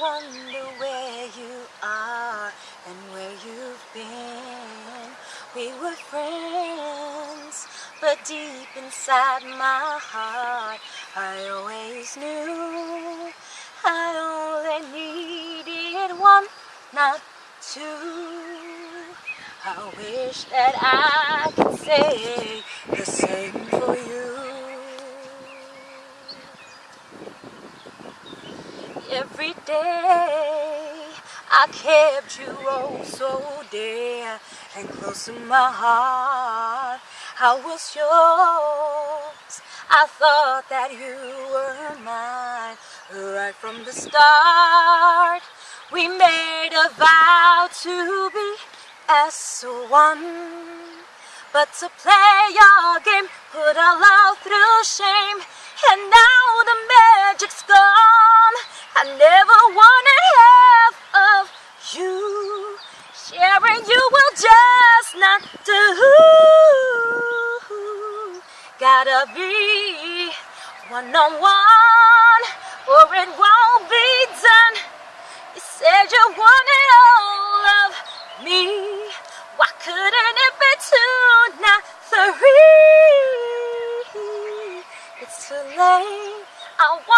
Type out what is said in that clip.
wonder where you are and where you've been. We were friends, but deep inside my heart, I always knew I only needed one, not two. I wish that I could say the same for you. Every day I kept you oh so dear and close to my heart. I was yours. I thought that you were mine right from the start. We made a vow to be as one. But to play your game, put our love through shame, and now and you will just not do. Gotta be one on one, or it won't be done. You said you wanted all of me. Why couldn't it be two, not three? It's too late. I want.